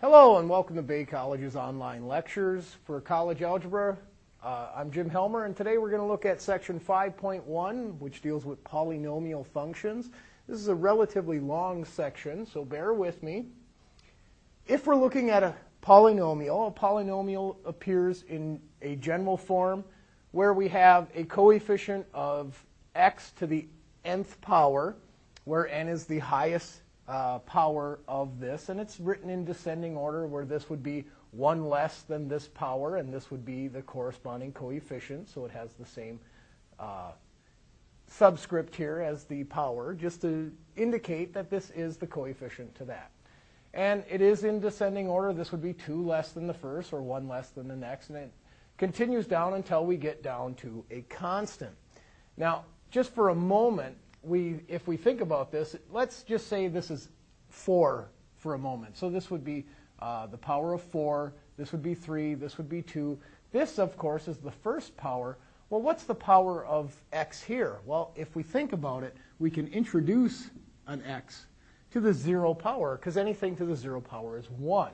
Hello and welcome to Bay College's online lectures for college algebra. Uh, I'm Jim Helmer and today we're going to look at section 5.1 which deals with polynomial functions. This is a relatively long section so bear with me. If we're looking at a polynomial, a polynomial appears in a general form where we have a coefficient of x to the nth power where n is the highest uh, power of this, and it's written in descending order where this would be 1 less than this power, and this would be the corresponding coefficient, so it has the same uh, subscript here as the power, just to indicate that this is the coefficient to that. And it is in descending order. This would be 2 less than the first, or 1 less than the next, and it continues down until we get down to a constant. Now, just for a moment, we, if we think about this, let's just say this is 4 for a moment. So this would be uh, the power of 4, this would be 3, this would be 2. This, of course, is the first power. Well, what's the power of x here? Well, if we think about it, we can introduce an x to the 0 power, because anything to the 0 power is 1,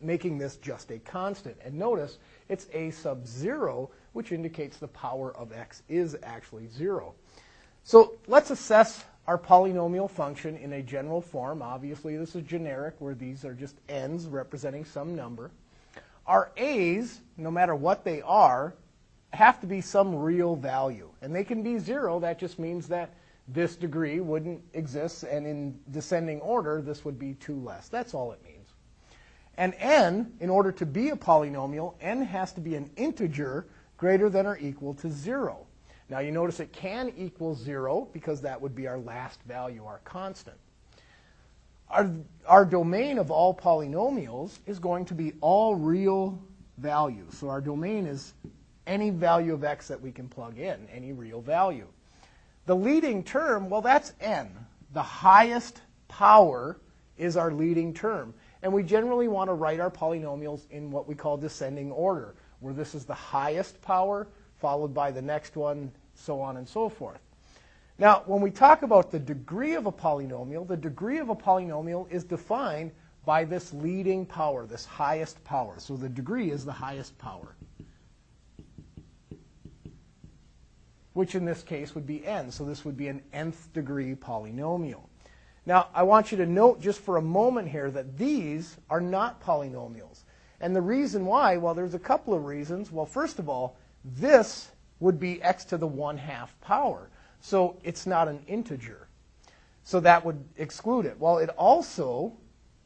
making this just a constant. And notice, it's a sub 0, which indicates the power of x is actually 0. So let's assess our polynomial function in a general form. Obviously, this is generic, where these are just n's representing some number. Our a's, no matter what they are, have to be some real value. And they can be 0. That just means that this degree wouldn't exist, and in descending order, this would be 2 less. That's all it means. And n, in order to be a polynomial, n has to be an integer greater than or equal to 0. Now you notice it can equal 0 because that would be our last value, our constant. Our, our domain of all polynomials is going to be all real values. So our domain is any value of x that we can plug in, any real value. The leading term, well, that's n. The highest power is our leading term. And we generally want to write our polynomials in what we call descending order, where this is the highest power, followed by the next one, so on and so forth. Now, when we talk about the degree of a polynomial, the degree of a polynomial is defined by this leading power, this highest power. So the degree is the highest power, which in this case would be n. So this would be an nth degree polynomial. Now, I want you to note just for a moment here that these are not polynomials. And the reason why, well, there's a couple of reasons. Well, first of all, this would be x to the 1 half power. So it's not an integer. So that would exclude it. Well, it also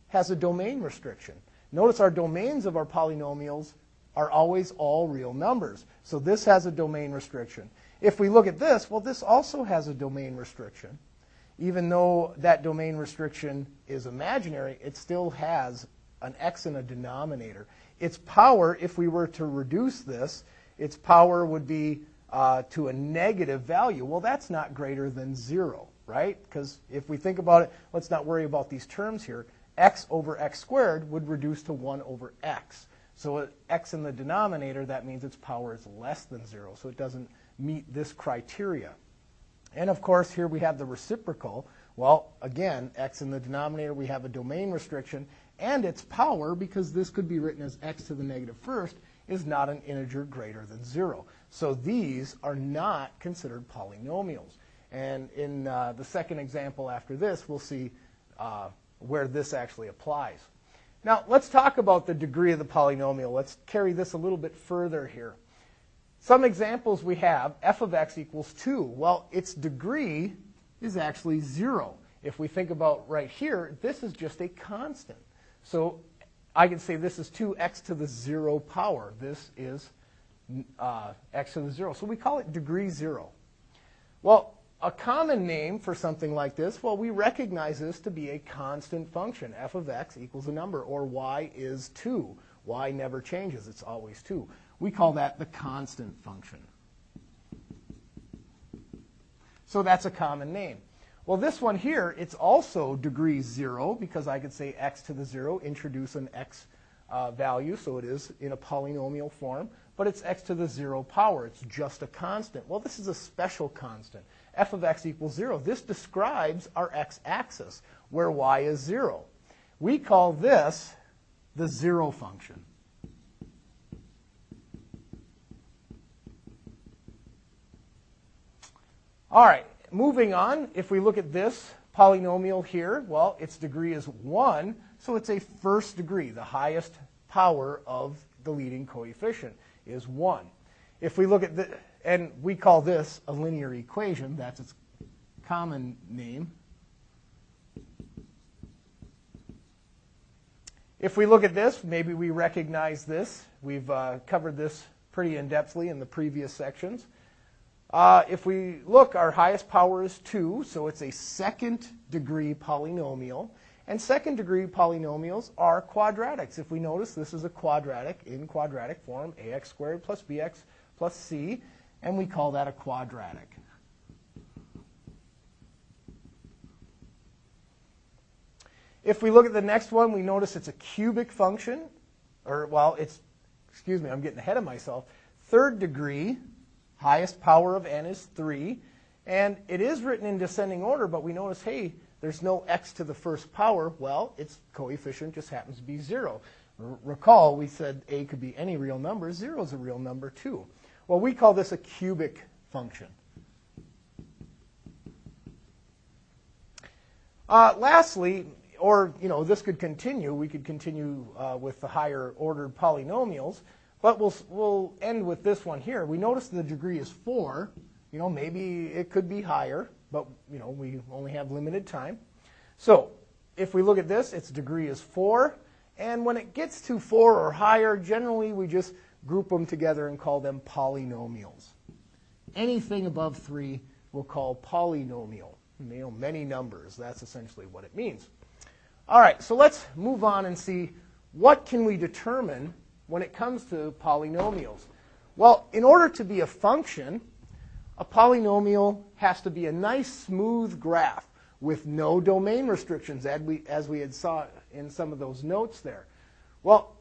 has a domain restriction. Notice our domains of our polynomials are always all real numbers. So this has a domain restriction. If we look at this, well, this also has a domain restriction. Even though that domain restriction is imaginary, it still has an x in a denominator. Its power, if we were to reduce this, its power would be uh, to a negative value. Well, that's not greater than 0, right? Because if we think about it, let's not worry about these terms here. x over x squared would reduce to 1 over x. So x in the denominator, that means its power is less than 0. So it doesn't meet this criteria. And of course, here we have the reciprocal. Well, again, x in the denominator, we have a domain restriction. And its power, because this could be written as x to the negative first, is not an integer greater than 0. So these are not considered polynomials. And in uh, the second example after this, we'll see uh, where this actually applies. Now, let's talk about the degree of the polynomial. Let's carry this a little bit further here. Some examples we have, f of x equals 2. Well, its degree is actually 0. If we think about right here, this is just a constant. So I can say this is 2x to the 0 power. This is uh, x to the 0. So we call it degree 0. Well, a common name for something like this, well, we recognize this to be a constant function. f of x equals a number, or y is 2. y never changes. It's always 2. We call that the constant function. So that's a common name. Well, this one here, it's also degree 0 because I could say x to the 0, introduce an x uh, value, so it is in a polynomial form, but it's x to the 0 power. It's just a constant. Well, this is a special constant. f of x equals 0. This describes our x-axis, where y is 0. We call this the zero function. All right, moving on, if we look at this polynomial here, well, its degree is 1, so it's a first degree. The highest power of the leading coefficient is 1. If we look at the, and we call this a linear equation, that's its common name. If we look at this, maybe we recognize this. We've uh, covered this pretty in-depthly in the previous sections. Uh, if we look, our highest power is 2, so it's a second degree polynomial. And second degree polynomials are quadratics. If we notice, this is a quadratic in quadratic form, ax squared plus bx plus c, and we call that a quadratic. If we look at the next one, we notice it's a cubic function, or, well, it's, excuse me, I'm getting ahead of myself. Third degree, highest power of n is 3, and it is written in descending order, but we notice, hey, there's no x to the first power. Well, its coefficient just happens to be 0. R recall, we said a could be any real number. 0 is a real number, too. Well, we call this a cubic function. Uh, lastly, or you know, this could continue. We could continue uh, with the higher ordered polynomials, but we'll we'll end with this one here. We notice the degree is four. You know, maybe it could be higher, but you know, we only have limited time. So if we look at this, its degree is four, and when it gets to four or higher, generally we just group them together and call them polynomials. Anything above three we'll call polynomial. You know, many numbers. That's essentially what it means. All right, so let's move on and see what can we determine when it comes to polynomials. Well, in order to be a function, a polynomial has to be a nice smooth graph with no domain restrictions, as we, as we had saw in some of those notes there. Well,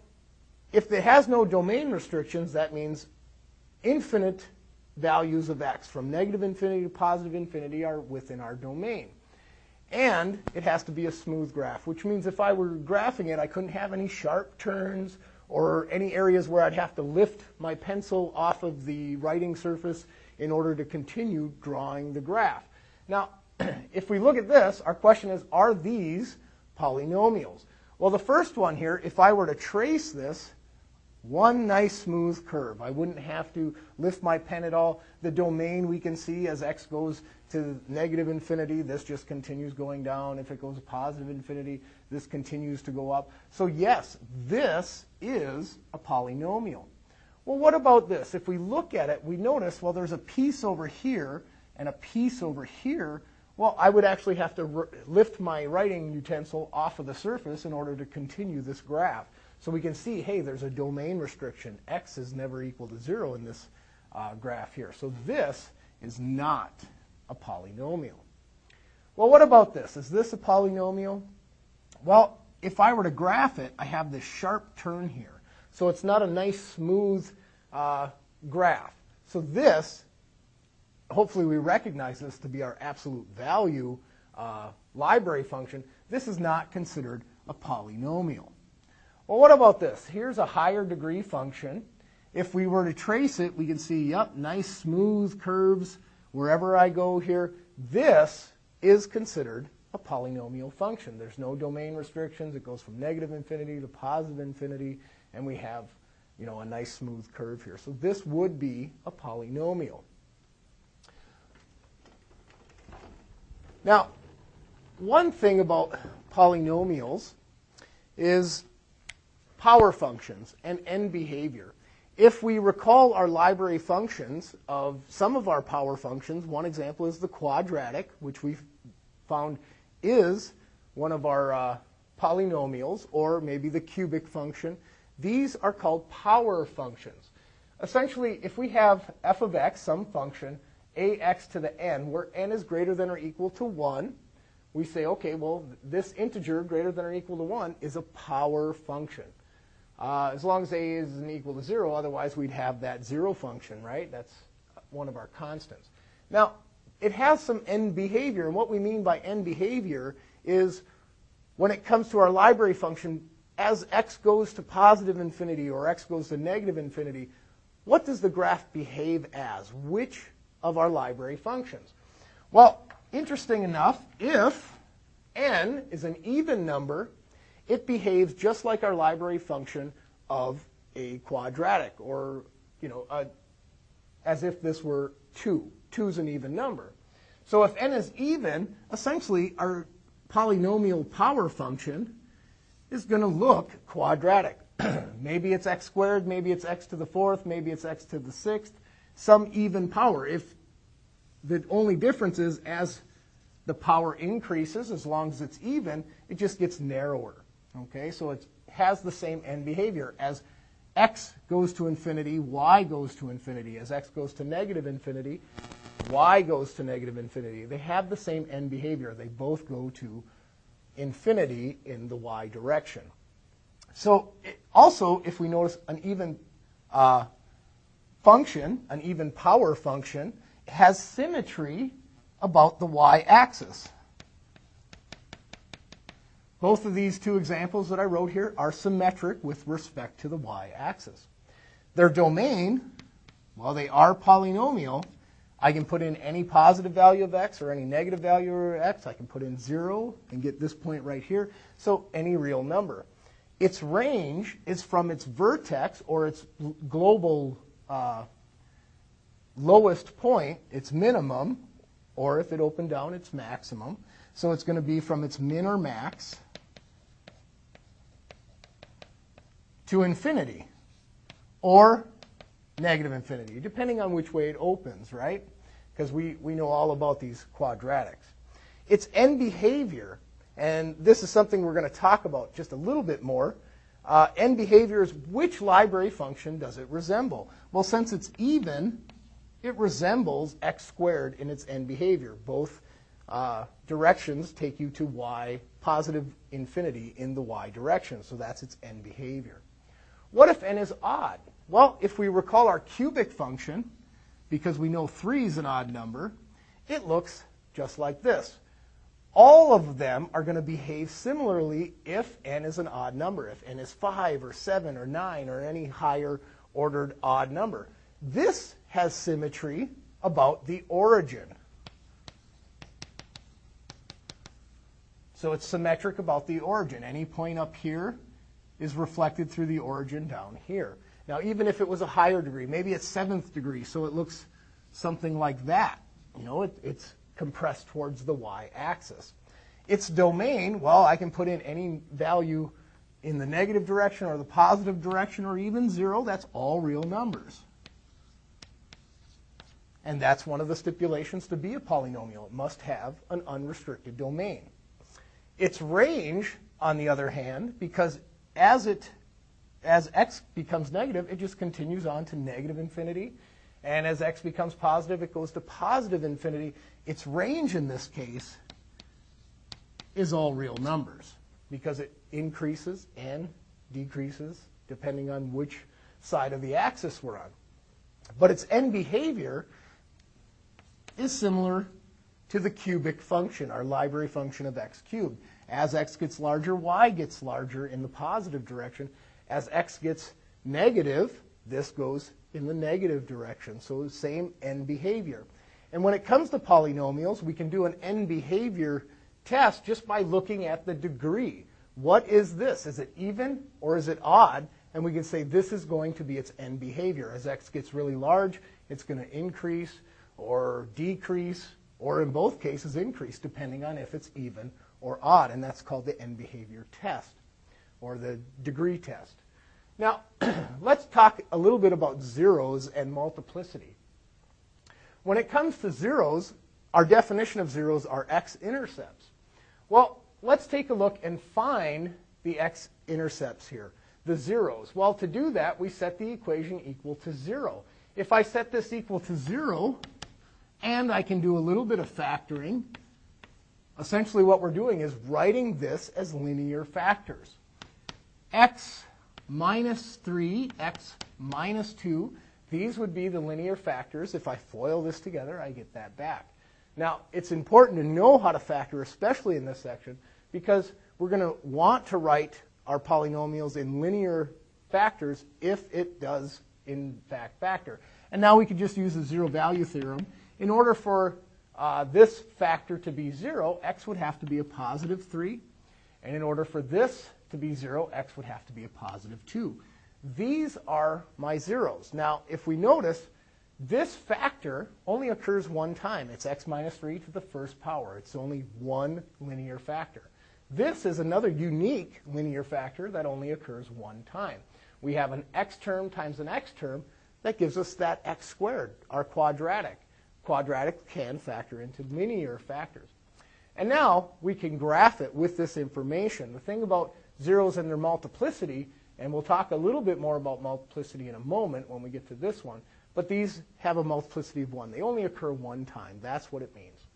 if it has no domain restrictions, that means infinite values of x, from negative infinity to positive infinity, are within our domain. And it has to be a smooth graph, which means if I were graphing it, I couldn't have any sharp turns or any areas where I'd have to lift my pencil off of the writing surface in order to continue drawing the graph. Now, if we look at this, our question is, are these polynomials? Well, the first one here, if I were to trace this, one nice smooth curve. I wouldn't have to lift my pen at all. The domain we can see as x goes to negative infinity, this just continues going down. If it goes to positive infinity, this continues to go up. So yes, this is a polynomial. Well, what about this? If we look at it, we notice, well, there's a piece over here and a piece over here. Well, I would actually have to lift my writing utensil off of the surface in order to continue this graph. So we can see, hey, there's a domain restriction. X is never equal to 0 in this uh, graph here. So this is not a polynomial. Well, what about this? Is this a polynomial? Well, if I were to graph it, I have this sharp turn here. So it's not a nice, smooth uh, graph. So this, hopefully we recognize this to be our absolute value uh, library function. This is not considered a polynomial. Well, what about this? Here's a higher degree function. If we were to trace it, we can see, yep, nice smooth curves wherever I go here. This is considered a polynomial function. There's no domain restrictions. It goes from negative infinity to positive infinity, and we have, you know, a nice smooth curve here. So this would be a polynomial. Now, one thing about polynomials is power functions and end behavior. If we recall our library functions of some of our power functions, one example is the quadratic, which we found is one of our uh, polynomials, or maybe the cubic function. These are called power functions. Essentially, if we have f of x, some function, ax to the n, where n is greater than or equal to 1, we say, okay, well, this integer greater than or equal to 1 is a power function. Uh, as long as a isn't equal to 0, otherwise we'd have that 0 function, right? That's one of our constants. Now, it has some end behavior, and what we mean by end behavior is when it comes to our library function, as x goes to positive infinity or x goes to negative infinity, what does the graph behave as? Which of our library functions? Well, interesting enough, if n is an even number, it behaves just like our library function of a quadratic, or you know, a, as if this were 2. 2 is an even number. So if n is even, essentially our polynomial power function is going to look quadratic. maybe it's x squared, maybe it's x to the fourth, maybe it's x to the sixth, some even power. If the only difference is as the power increases, as long as it's even, it just gets narrower. Okay, so it has the same end behavior. As x goes to infinity, y goes to infinity. As x goes to negative infinity, y goes to negative infinity. They have the same end behavior. They both go to infinity in the y direction. So it, also, if we notice an even uh, function, an even power function, has symmetry about the y-axis. Both of these two examples that I wrote here are symmetric with respect to the y-axis. Their domain, well, they are polynomial. I can put in any positive value of x or any negative value of x. I can put in 0 and get this point right here. So any real number. Its range is from its vertex or its global uh, lowest point, its minimum, or if it opened down, its maximum. So it's going to be from its min or max to infinity or negative infinity, depending on which way it opens, right? Because we, we know all about these quadratics. Its end behavior and this is something we're going to talk about just a little bit more. Uh, end behavior is which library function does it resemble? Well, since it's even, it resembles x squared in its end behavior. Both uh, directions take you to y, positive infinity in the y direction. So that's its end behavior. What if n is odd? Well, if we recall our cubic function, because we know 3 is an odd number, it looks just like this all of them are going to behave similarly if n is an odd number, if n is 5 or 7 or 9 or any higher ordered odd number. This has symmetry about the origin. So it's symmetric about the origin. Any point up here is reflected through the origin down here. Now, even if it was a higher degree, maybe it's seventh degree, so it looks something like that. You know, it, it's compressed towards the y-axis. Its domain, well, I can put in any value in the negative direction or the positive direction or even zero. That's all real numbers. And that's one of the stipulations to be a polynomial. It must have an unrestricted domain. Its range, on the other hand, because as it as x becomes negative, it just continues on to negative infinity. And as x becomes positive, it goes to positive infinity. Its range in this case is all real numbers because it increases and decreases depending on which side of the axis we're on. But its end behavior is similar to the cubic function, our library function of x cubed. As x gets larger, y gets larger in the positive direction. As x gets negative, this goes in the negative direction. So same end behavior. And when it comes to polynomials, we can do an end behavior test just by looking at the degree. What is this? Is it even or is it odd? And we can say this is going to be its end behavior. As x gets really large, it's going to increase or decrease, or in both cases, increase, depending on if it's even or odd. And that's called the end behavior test or the degree test. Now, let's talk a little bit about zeros and multiplicity. When it comes to zeros, our definition of zeros are x-intercepts. Well, let's take a look and find the x-intercepts here, the zeros. Well, to do that, we set the equation equal to 0. If I set this equal to 0, and I can do a little bit of factoring, essentially what we're doing is writing this as linear factors. x minus 3, x minus 2. These would be the linear factors. If I FOIL this together, I get that back. Now, it's important to know how to factor, especially in this section, because we're going to want to write our polynomials in linear factors if it does in fact factor. And now we could just use the zero value theorem. In order for uh, this factor to be 0, x would have to be a positive 3. And in order for this to be 0, x would have to be a positive 2. These are my zeros. Now, if we notice, this factor only occurs one time. It's x minus 3 to the first power. It's only one linear factor. This is another unique linear factor that only occurs one time. We have an x term times an x term that gives us that x squared, our quadratic. Quadratic can factor into linear factors. And now we can graph it with this information. The thing about zeros and their multiplicity, and we'll talk a little bit more about multiplicity in a moment when we get to this one, but these have a multiplicity of 1. They only occur one time. That's what it means.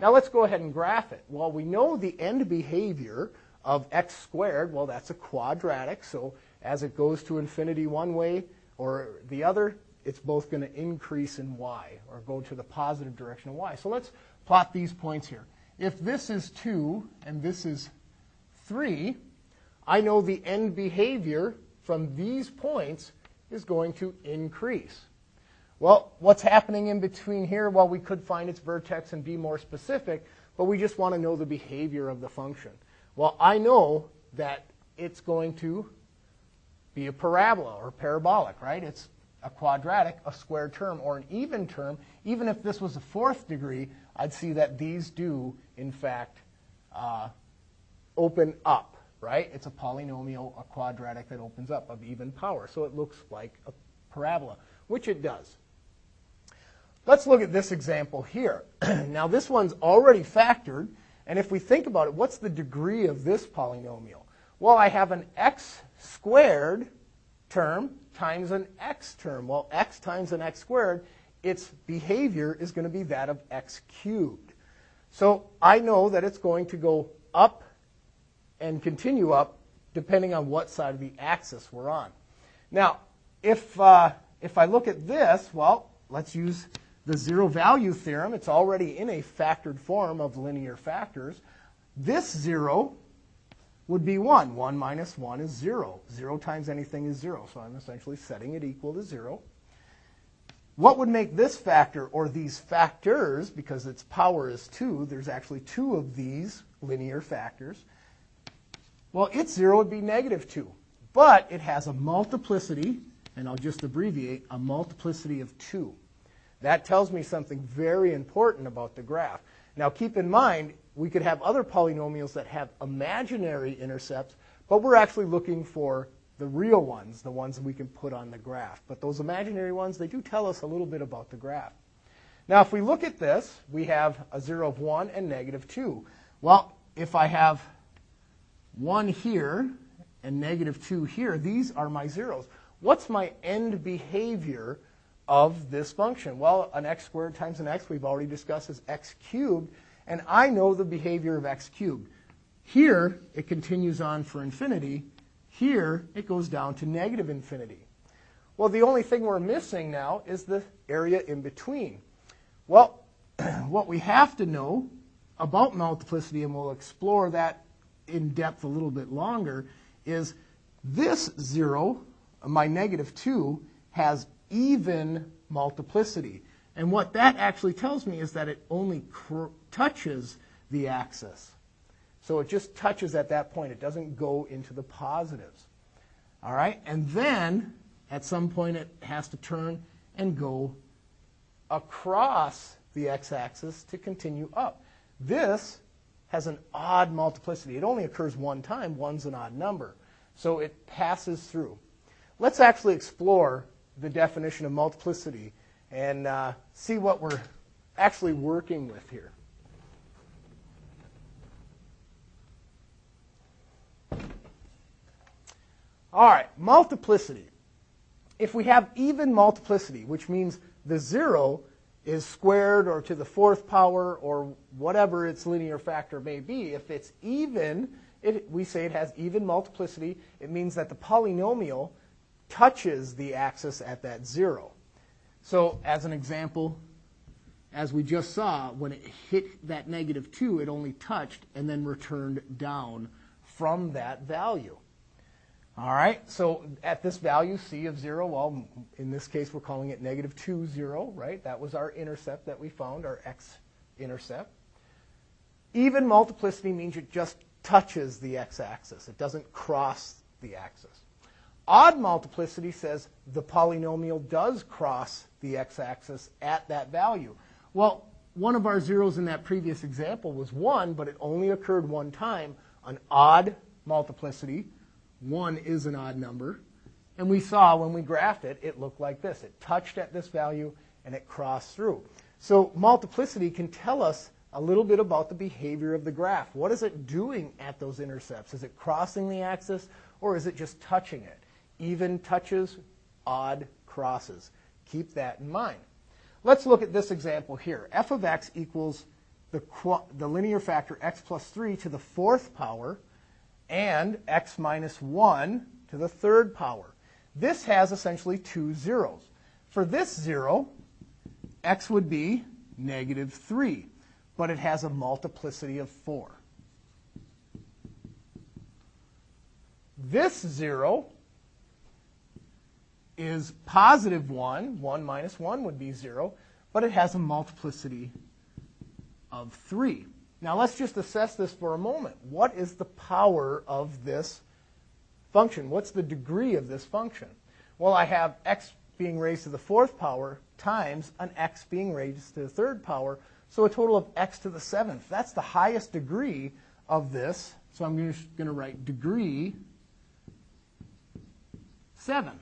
Now let's go ahead and graph it. Well, we know the end behavior of x squared, well, that's a quadratic. So as it goes to infinity one way or the other, it's both going to increase in y or go to the positive direction of y. So let's plot these points here. If this is 2 and this is 3, I know the end behavior from these points is going to increase. Well, what's happening in between here? Well, we could find its vertex and be more specific, but we just want to know the behavior of the function. Well, I know that it's going to be a parabola or parabolic, right? It's a quadratic, a square term, or an even term. Even if this was a fourth degree, I'd see that these do, in fact, uh, open up, right? It's a polynomial, a quadratic that opens up of even power. So it looks like a parabola, which it does. Let's look at this example here. now, this one's already factored, and if we think about it, what's the degree of this polynomial? Well, I have an x squared term times an x term. Well, x times an x squared, its behavior is going to be that of x cubed. So I know that it's going to go up and continue up depending on what side of the axis we're on. Now, if, uh, if I look at this, well, let's use the zero value theorem, it's already in a factored form of linear factors. This 0 would be 1. 1 minus 1 is 0. 0 times anything is 0. So I'm essentially setting it equal to 0. What would make this factor, or these factors, because its power is 2, there's actually two of these linear factors. Well, its 0 would be negative 2. But it has a multiplicity, and I'll just abbreviate, a multiplicity of 2. That tells me something very important about the graph. Now keep in mind, we could have other polynomials that have imaginary intercepts, but we're actually looking for the real ones, the ones we can put on the graph. But those imaginary ones, they do tell us a little bit about the graph. Now if we look at this, we have a 0 of 1 and negative 2. Well, if I have 1 here and negative 2 here, these are my zeros. What's my end behavior of this function? Well, an x squared times an x we've already discussed is x cubed, and I know the behavior of x cubed. Here, it continues on for infinity. Here, it goes down to negative infinity. Well, the only thing we're missing now is the area in between. Well, what we have to know about multiplicity, and we'll explore that in depth a little bit longer, is this 0, my negative 2, has even multiplicity. And what that actually tells me is that it only touches the axis. So it just touches at that point. It doesn't go into the positives. All right? And then at some point it has to turn and go across the x-axis to continue up. This has an odd multiplicity. It only occurs one time. One's an odd number. So it passes through. Let's actually explore the definition of multiplicity and uh, see what we're actually working with here. All right, multiplicity. If we have even multiplicity, which means the zero is squared or to the fourth power or whatever its linear factor may be, if it's even, it, we say it has even multiplicity, it means that the polynomial touches the axis at that zero. So as an example, as we just saw, when it hit that negative 2, it only touched and then returned down from that value. All right, so at this value, c of 0, well, in this case, we're calling it negative 2, 0, right? That was our intercept that we found, our x-intercept. Even multiplicity means it just touches the x-axis. It doesn't cross the axis. Odd multiplicity says the polynomial does cross the x-axis at that value. Well, one of our zeros in that previous example was 1, but it only occurred one time. An odd multiplicity 1 is an odd number. And we saw when we graphed it, it looked like this. It touched at this value and it crossed through. So multiplicity can tell us a little bit about the behavior of the graph. What is it doing at those intercepts? Is it crossing the axis or is it just touching it? Even touches, odd crosses. Keep that in mind. Let's look at this example here. f of x equals the, the linear factor x plus 3 to the fourth power and x minus 1 to the third power. This has essentially two zeros. For this zero, x would be negative 3, but it has a multiplicity of 4. This zero is positive 1. 1 minus 1 would be 0, but it has a multiplicity of 3. Now let's just assess this for a moment. What is the power of this function? What's the degree of this function? Well, I have x being raised to the fourth power times an x being raised to the third power, so a total of x to the seventh. That's the highest degree of this, so I'm going to write degree 7.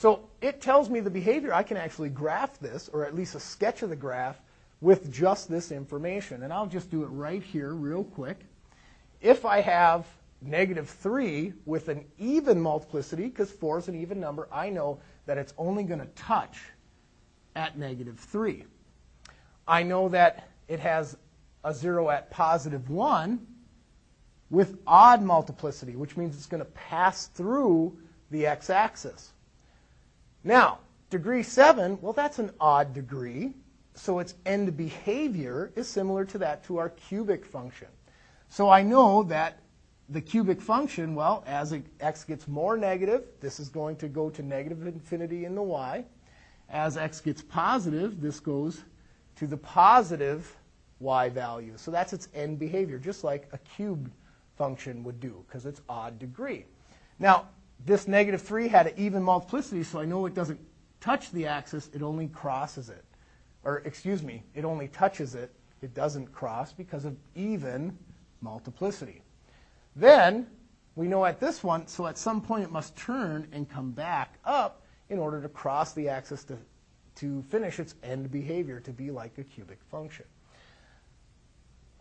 So it tells me the behavior. I can actually graph this, or at least a sketch of the graph, with just this information. And I'll just do it right here real quick. If I have negative 3 with an even multiplicity, because 4 is an even number, I know that it's only going to touch at negative 3. I know that it has a 0 at positive 1 with odd multiplicity, which means it's going to pass through the x-axis. Now, degree 7, well, that's an odd degree so its end behavior is similar to that to our cubic function. So I know that the cubic function, well, as x gets more negative, this is going to go to negative infinity in the y. As x gets positive, this goes to the positive y value. So that's its end behavior, just like a cubed function would do, because it's odd degree. Now, this negative 3 had an even multiplicity, so I know it doesn't touch the axis, it only crosses it or excuse me, it only touches it, it doesn't cross because of even multiplicity. Then we know at this one, so at some point it must turn and come back up in order to cross the axis to, to finish its end behavior to be like a cubic function.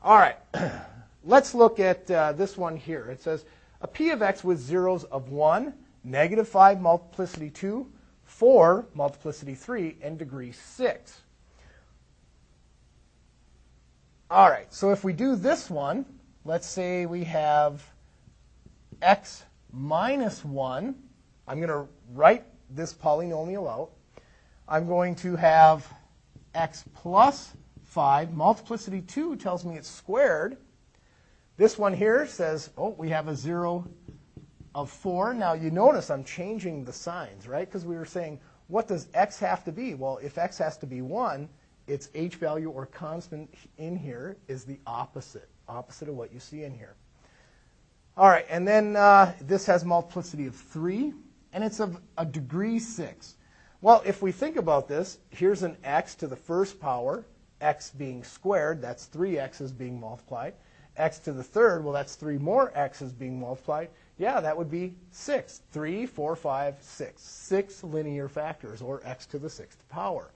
All right, let's look at uh, this one here. It says a p of x with zeros of 1, negative 5 multiplicity 2, 4 multiplicity 3, and degree 6. All right, so if we do this one, let's say we have x minus 1. I'm going to write this polynomial out. I'm going to have x plus 5. Multiplicity 2 tells me it's squared. This one here says, oh, we have a 0 of 4. Now, you notice I'm changing the signs, right? Because we were saying, what does x have to be? Well, if x has to be 1, its h value or constant in here is the opposite, opposite of what you see in here. All right, and then uh, this has multiplicity of 3, and it's of a degree 6. Well, if we think about this, here's an x to the first power, x being squared, that's 3 x's being multiplied. X to the third, well, that's 3 more x's being multiplied. Yeah, that would be 6. 3, 4, 5, 6. 6 linear factors, or x to the sixth power.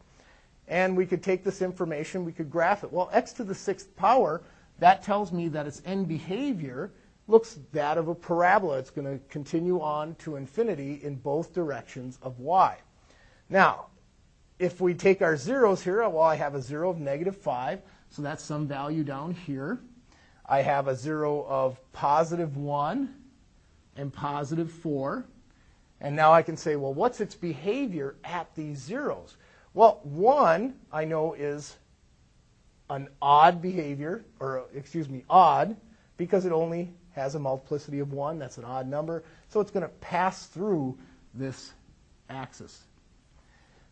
And we could take this information, we could graph it. Well, x to the sixth power, that tells me that its end behavior looks that of a parabola. It's going to continue on to infinity in both directions of y. Now, if we take our zeros here, well, I have a 0 of negative 5, so that's some value down here. I have a 0 of positive 1 and positive 4. And now I can say, well, what's its behavior at these zeros? Well, one I know is an odd behavior, or excuse me, odd, because it only has a multiplicity of 1. That's an odd number. So it's going to pass through this axis.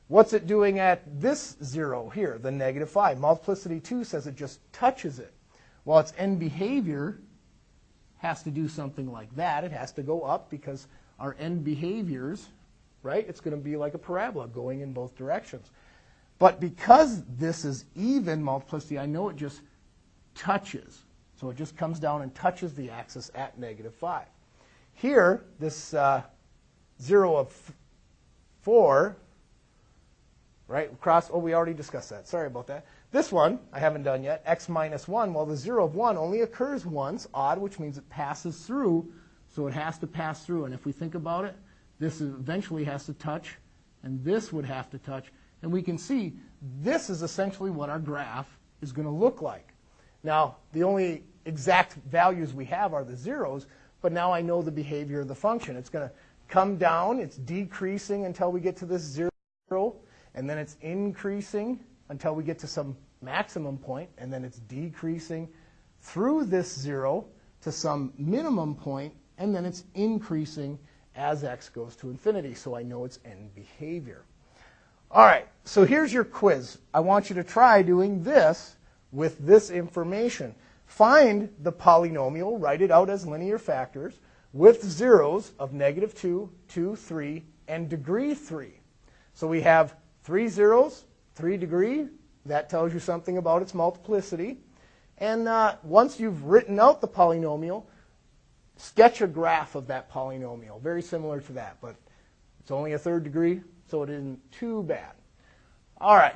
What's it doing at this 0 here, the negative 5? Multiplicity 2 says it just touches it. Well, its end behavior has to do something like that. It has to go up because our end behaviors, right, it's going to be like a parabola going in both directions. But because this is even multiplicity, I know it just touches. So it just comes down and touches the axis at negative 5. Here, this uh, 0 of 4, right, cross, oh, we already discussed that. Sorry about that. This one, I haven't done yet, x minus 1. Well, the 0 of 1 only occurs once, odd, which means it passes through, so it has to pass through. And if we think about it, this eventually has to touch, and this would have to touch. And we can see this is essentially what our graph is going to look like. Now, the only exact values we have are the zeros, but now I know the behavior of the function. It's going to come down, it's decreasing until we get to this zero, and then it's increasing until we get to some maximum point, and then it's decreasing through this zero to some minimum point, and then it's increasing as x goes to infinity, so I know its end behavior. All right, so here's your quiz. I want you to try doing this with this information. Find the polynomial, write it out as linear factors, with zeros of negative 2, 2, 3, and degree 3. So we have three zeros, 3 degree. That tells you something about its multiplicity. And uh, once you've written out the polynomial, sketch a graph of that polynomial. Very similar to that, but it's only a third degree, so it isn't too bad. All right,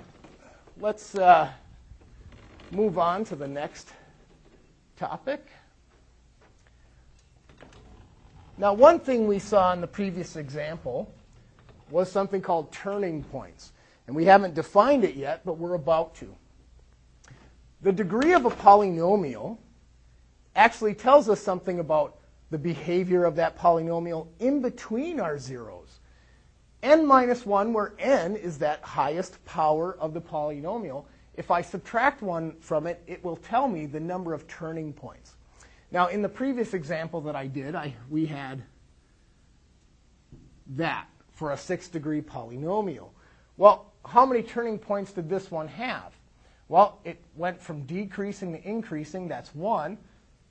let's uh, move on to the next topic. Now, one thing we saw in the previous example was something called turning points. And we haven't defined it yet, but we're about to. The degree of a polynomial actually tells us something about the behavior of that polynomial in between our zeros. n minus 1, where n is that highest power of the polynomial, if I subtract 1 from it, it will tell me the number of turning points. Now, in the previous example that I did, I, we had that for a six degree polynomial. Well, how many turning points did this one have? Well, it went from decreasing to increasing, that's 1.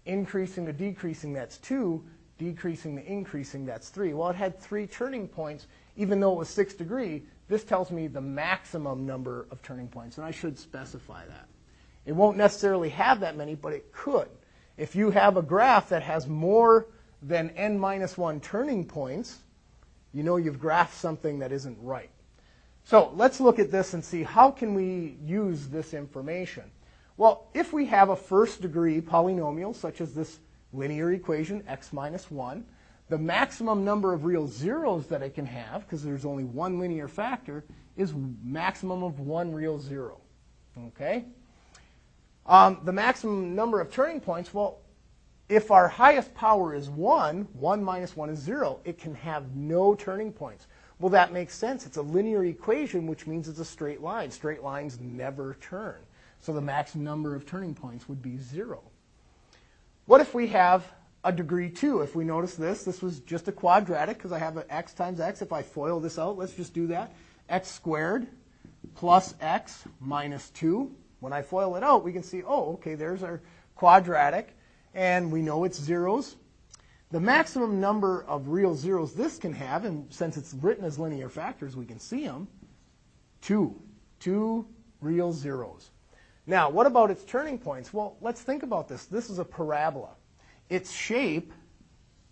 Increasing to decreasing, that's 2. Decreasing to increasing, that's 3. Well, it had three turning points, even though it was 6 degree. This tells me the maximum number of turning points, and I should specify that. It won't necessarily have that many, but it could. If you have a graph that has more than n minus 1 turning points, you know you've graphed something that isn't right. So let's look at this and see how can we use this information. Well, if we have a first degree polynomial, such as this linear equation, x minus 1, the maximum number of real zeros that it can have, because there's only one linear factor, is maximum of one real zero. Okay? Um, the maximum number of turning points, well, if our highest power is 1, 1 minus 1 is 0, it can have no turning points. Well, that makes sense. It's a linear equation, which means it's a straight line. Straight lines never turn. So the maximum number of turning points would be 0. What if we have a degree 2? If we notice this, this was just a quadratic because I have an x times x. If I FOIL this out, let's just do that. x squared plus x minus 2 when I FOIL it out, we can see, oh, okay, there's our quadratic, and we know it's zeros. The maximum number of real zeros this can have, and since it's written as linear factors, we can see them, two. Two real zeros. Now, what about its turning points? Well, let's think about this. This is a parabola. Its shape,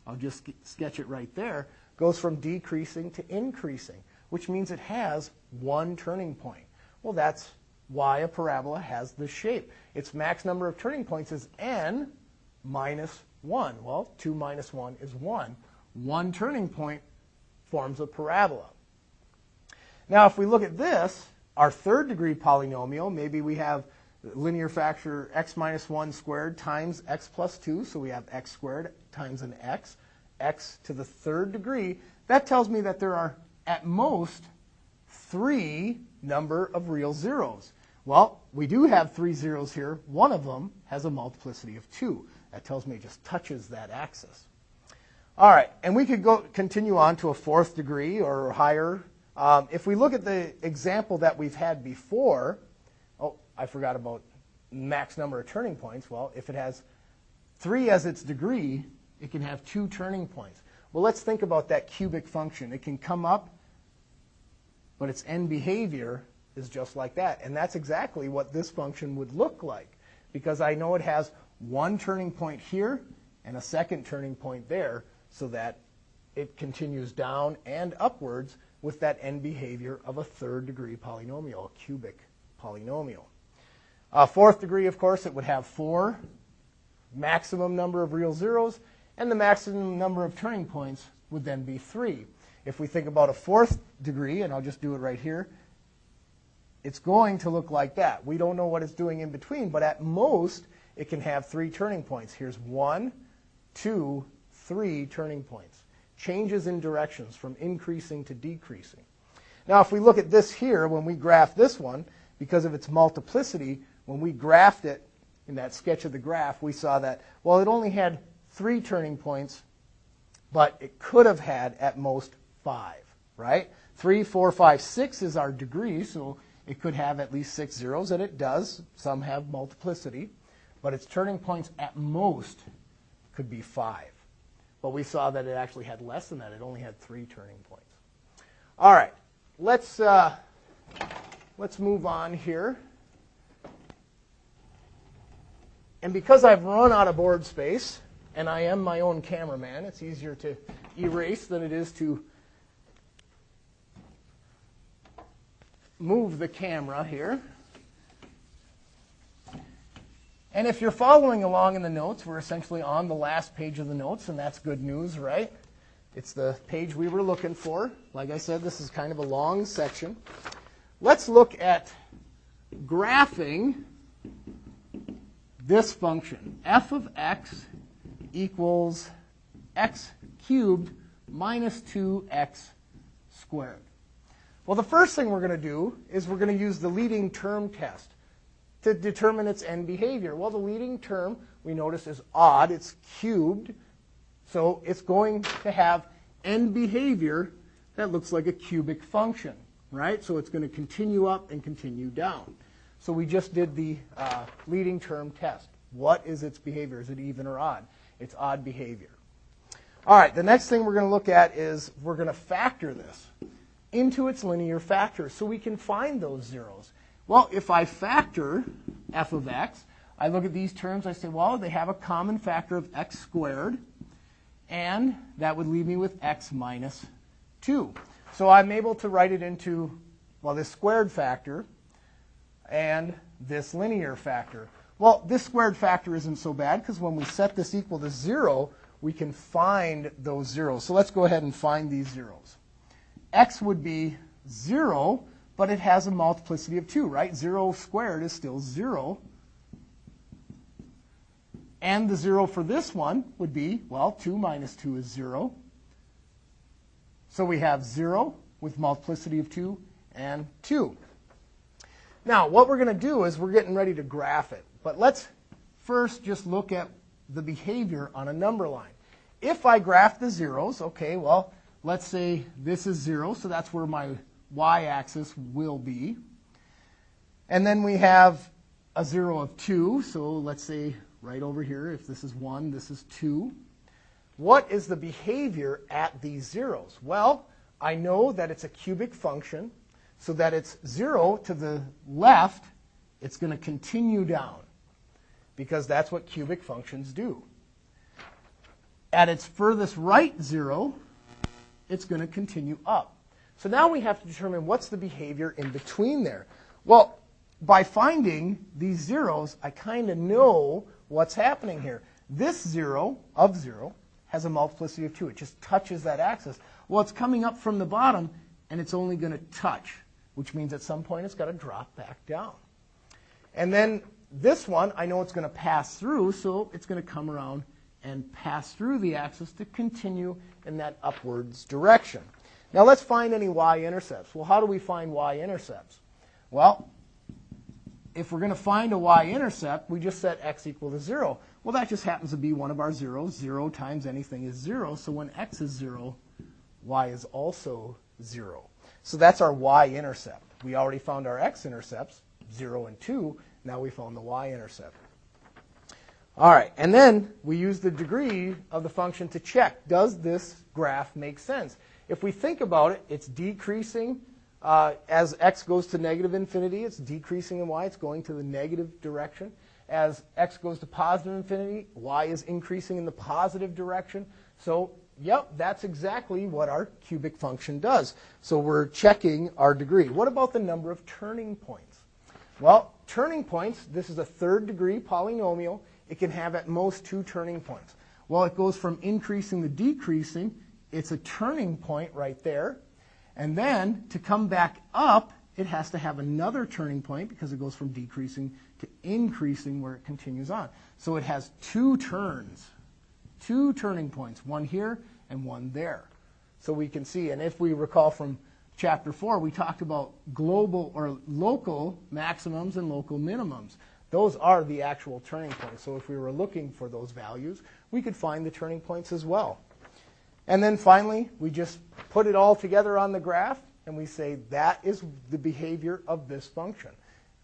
I'll just sketch it right there, goes from decreasing to increasing, which means it has one turning point. Well, that's why a parabola has this shape. Its max number of turning points is n minus 1. Well, 2 minus 1 is 1. One turning point forms a parabola. Now, if we look at this, our third degree polynomial, maybe we have linear factor x minus 1 squared times x plus 2, so we have x squared times an x, x to the third degree. That tells me that there are at most three number of real zeros. Well, we do have three zeros here. One of them has a multiplicity of 2. That tells me it just touches that axis. All right, and we could go continue on to a fourth degree or higher. Um, if we look at the example that we've had before, oh, I forgot about max number of turning points. Well, if it has three as its degree, it can have two turning points. Well, let's think about that cubic function. It can come up, but its end behavior is just like that. And that's exactly what this function would look like because I know it has one turning point here and a second turning point there so that it continues down and upwards with that end behavior of a third degree polynomial, a cubic polynomial. A fourth degree, of course, it would have four maximum number of real zeros, and the maximum number of turning points would then be three. If we think about a fourth degree, and I'll just do it right here, it's going to look like that. We don't know what it's doing in between, but at most, it can have three turning points. Here's one, two, three turning points. Changes in directions from increasing to decreasing. Now, if we look at this here, when we graph this one, because of its multiplicity, when we graphed it in that sketch of the graph, we saw that, well, it only had three turning points, but it could have had at most five, right? Three, four, five, six is our degree, so it could have at least six zeros, and it does. Some have multiplicity, but its turning points at most could be five. But we saw that it actually had less than that. It only had three turning points. All right, let's, uh, let's move on here. And because I've run out of board space, and I am my own cameraman, it's easier to erase than it is to move the camera here. And if you're following along in the notes, we're essentially on the last page of the notes, and that's good news, right? It's the page we were looking for. Like I said, this is kind of a long section. Let's look at graphing this function. f of x equals x cubed minus 2x squared. Well, the first thing we're going to do is we're going to use the leading term test to determine its end behavior. Well, the leading term, we notice, is odd. It's cubed. So it's going to have end behavior that looks like a cubic function, right? So it's going to continue up and continue down. So we just did the uh, leading term test. What is its behavior? Is it even or odd? It's odd behavior. All right, the next thing we're going to look at is we're going to factor this into its linear factor so we can find those zeros. Well, if I factor f of x, I look at these terms, I say, well, they have a common factor of x squared, and that would leave me with x minus 2. So I'm able to write it into, well, this squared factor and this linear factor. Well, this squared factor isn't so bad because when we set this equal to 0, we can find those zeros. So let's go ahead and find these zeros. X would be 0 but it has a multiplicity of 2, right? 0 squared is still 0. And the 0 for this one would be, well, 2 minus 2 is 0. So we have 0 with multiplicity of 2 and 2. Now, what we're going to do is we're getting ready to graph it. But let's first just look at the behavior on a number line. If I graph the zeros, okay, well, let's say this is 0, so that's where my y-axis will be. And then we have a 0 of 2. So let's say right over here, if this is 1, this is 2. What is the behavior at these zeros? Well, I know that it's a cubic function, so that it's 0 to the left, it's going to continue down, because that's what cubic functions do. At its furthest right 0, it's going to continue up. So now we have to determine what's the behavior in between there. Well, by finding these zeros, I kind of know what's happening here. This zero of zero has a multiplicity of 2. It just touches that axis. Well, it's coming up from the bottom, and it's only going to touch, which means at some point it's got to drop back down. And then this one, I know it's going to pass through, so it's going to come around and pass through the axis to continue in that upwards direction. Now let's find any y-intercepts. Well, how do we find y-intercepts? Well, if we're going to find a y-intercept, we just set x equal to 0. Well, that just happens to be one of our zeros. Zero times anything is zero. So when x is zero, y is also zero. So that's our y-intercept. We already found our x-intercepts, 0 and 2. Now we found the y-intercept. All right, and then we use the degree of the function to check, does this graph make sense? If we think about it, it's decreasing uh, as x goes to negative infinity. It's decreasing in y. It's going to the negative direction. As x goes to positive infinity, y is increasing in the positive direction. So, yep, that's exactly what our cubic function does. So we're checking our degree. What about the number of turning points? Well, turning points, this is a third degree polynomial. It can have at most two turning points. Well, it goes from increasing to decreasing. It's a turning point right there. And then to come back up, it has to have another turning point because it goes from decreasing to increasing where it continues on. So it has two turns, two turning points, one here and one there. So we can see, and if we recall from chapter 4, we talked about global or local maximums and local minimums. Those are the actual turning points. So if we were looking for those values, we could find the turning points as well. And then finally, we just put it all together on the graph, and we say that is the behavior of this function.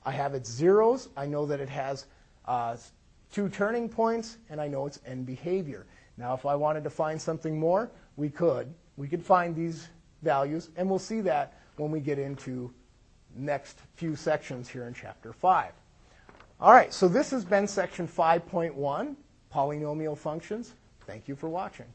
I have its zeros. I know that it has uh, two turning points, and I know its end behavior. Now, if I wanted to find something more, we could. We could find these values, and we'll see that when we get into next few sections here in Chapter 5. All right, so this has been section 5.1, polynomial functions. Thank you for watching.